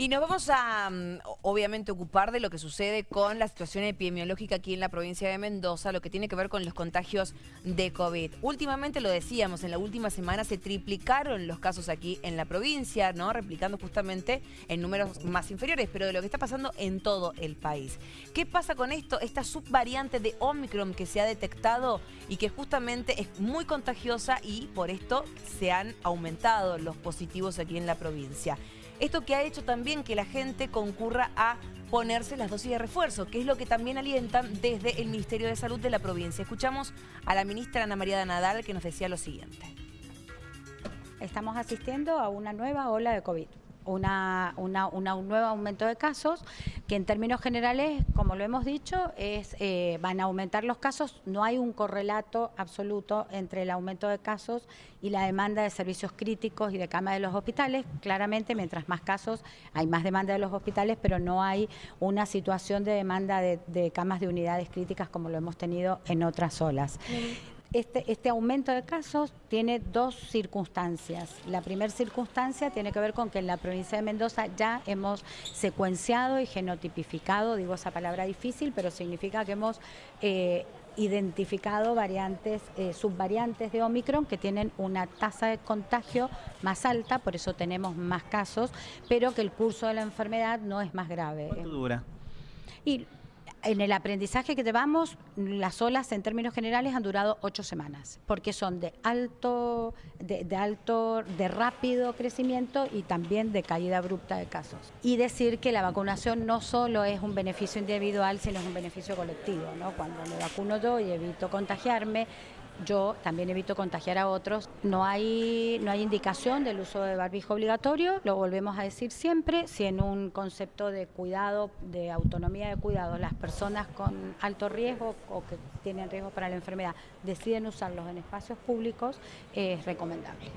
Y nos vamos a, mm, obviamente, ocupar de lo que sucede con la situación epidemiológica aquí en la provincia de Mendoza, lo que tiene que ver con los contagios de COVID. Últimamente, lo decíamos, en la última semana se triplicaron los casos aquí en la provincia, ¿no? Replicando justamente en números más inferiores, pero de lo que está pasando en todo el país. ¿Qué pasa con esto? Esta subvariante de Omicron que se ha detectado y que justamente es muy contagiosa y por esto se han aumentado los positivos aquí en la provincia. Esto que ha hecho también que la gente concurra a ponerse las dosis de refuerzo, que es lo que también alientan desde el Ministerio de Salud de la provincia. Escuchamos a la ministra Ana María Nadal que nos decía lo siguiente. Estamos asistiendo a una nueva ola de COVID una, un nuevo aumento de casos, que en términos generales, como lo hemos dicho, es eh, van a aumentar los casos. No hay un correlato absoluto entre el aumento de casos y la demanda de servicios críticos y de camas de los hospitales. Claramente, mientras más casos, hay más demanda de los hospitales, pero no hay una situación de demanda de, camas de unidades críticas como lo hemos tenido en otras olas. Este, este, aumento de casos tiene dos circunstancias. La primera circunstancia tiene que ver con que en la provincia de Mendoza ya hemos secuenciado y genotipificado, digo esa palabra difícil, pero significa que hemos eh, identificado variantes, eh, subvariantes de Omicron que tienen una tasa de contagio más alta, por eso tenemos más casos, pero que el curso de la enfermedad no es más grave. ¿Cuánto dura? Y en el aprendizaje que llevamos, las olas en términos generales han durado ocho semanas, porque son de alto, de, alto, de rápido crecimiento y también de caída abrupta de casos. Y decir que la vacunación no solo es un beneficio individual, sino es un beneficio colectivo. ¿no? Cuando me vacuno yo y evito contagiarme, yo también evito contagiar a otros. No hay, no hay indicación del uso de barbijo obligatorio, lo volvemos a decir siempre, si en un concepto de cuidado, de autonomía de cuidado, las personas con alto riesgo o que tienen riesgo para la enfermedad deciden usarlos en espacios públicos, es recomendable.